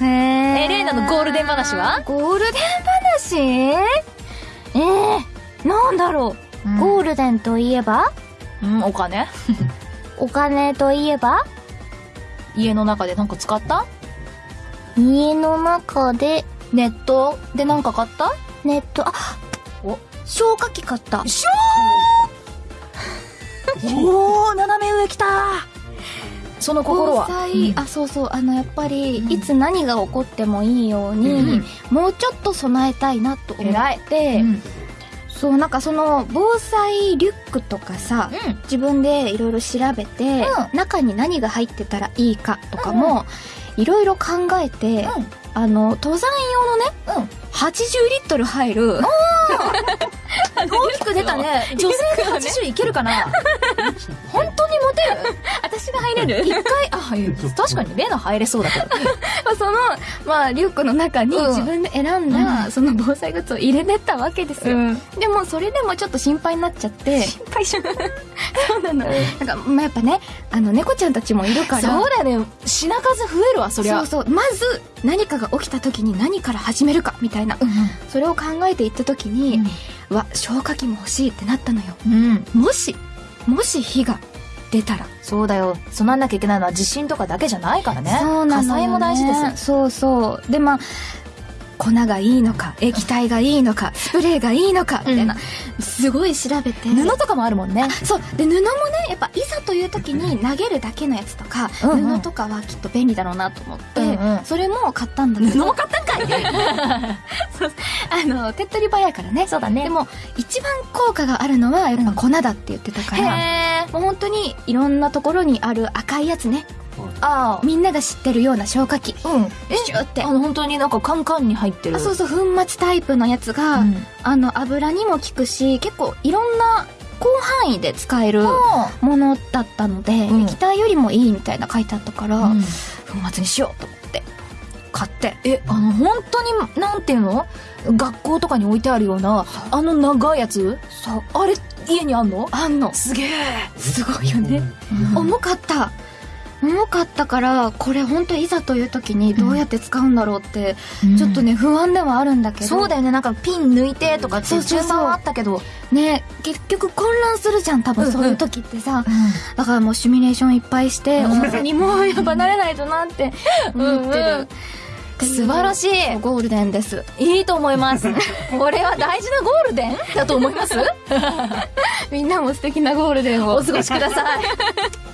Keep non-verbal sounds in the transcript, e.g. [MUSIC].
へえ。えレイナのゴールデン話は？ゴールデン話？えー、なんだろう、うん。ゴールデンといえば？うん、お金？[LAUGHS] お金といえば？家の中でなんか使った？家の中で？ネット？でなんか買った？ネット、あお。消火器買った。しょーおー、斜め上来たその心は。防災、あ、そうそう、あの、やっぱり、いつ何が起こってもいいように、うんもうちょっと備えたいなと思って、うん。そう、なんかその、防災リュックとかさ、うん。自分でいろいろ調べて、う中に何が入ってたらいいかとかも、いろいろ考えて、あの、登山用のね、うん。うん。80リットル入る、[LAUGHS] 大きく出たね。女性で80いけるかな？[LAUGHS] 本る一回、あ、[LAUGHS] はい確かにレナ入れそうだけど。[LAUGHS] まあその、まあ、リュックの中にうん自分で選んだ、その防災グッズを入れてったわけですよ。ん。でも、それでもちょっと心配になっちゃって、心配し [LAUGHS] そうなの。なんか、まあ、やっぱね、あの、猫ちゃんたちもいるから、そうだよね。品数増えるわ、そりゃ。そうそう。まず、何かが起きた時に何から始めるか、みたいな。うん。それを考えていった時に、うわ、消火器も欲しいってなったのよ。うん。もし、もし火が出たら。そうだよ。備えなきゃいけないのは地震とかだけじゃないからね。そうなね火災も大事です。そうそう。で、まあ、粉がいいのか、液体がいいのか、スプレーがいいのか、みたいな、すごい調べて。布とかもあるもんね。そう。で、布もね、やっぱ、いざという時に投げるだけのやつとか、うんうん布とかはきっと便利だろうなと思って、うんうんそれも買ったんだけど。布も買っあの、手っ取り早いからね。そうだねでも、一番効果があるのは、やっぱ粉だって言ってたから。もう本当にいろんなところにある赤いやつね。あみんなが知ってるような消火器。あ。うん。えシュってあの、本当になんかカンカンに入ってる。あそうそう、粉末タイプのやつが、うんあの、油にも効くし、結構いろんな広範囲で使えるあものだったので、うん液体よりもいいみたいな書いてあったから、うん粉末にしようと買って。え、あの、本当に、なんていうの？学校とかに置いてあるような、あの長いやつ？そう。あれ、家にあんの？あんの。すげえ。すごいよね。重かった。重かったから、これ本当いざという時にどうやって使うんだろうって、ちょっとね、不安ではあるんだけど。そうだよね。なんかピン抜いてとかってそうそうそう順番はあったけど。ね、結局混乱するじゃん、多うんうん分そういう時ってさ。だからもうシミュレーションいっぱいして、うんお店にもうやっぱ慣れないとなって思ってうんうんる。素晴らしい。ゴールデンです。いいと思います。[LAUGHS] これは大事なゴールデン？だと思います？[LAUGHS] みんなも素敵なゴールデンをお過ごしください。